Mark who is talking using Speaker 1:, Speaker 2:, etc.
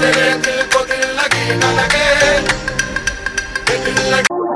Speaker 1: तेरे दिल को दिल लगी न लगे दिल लगी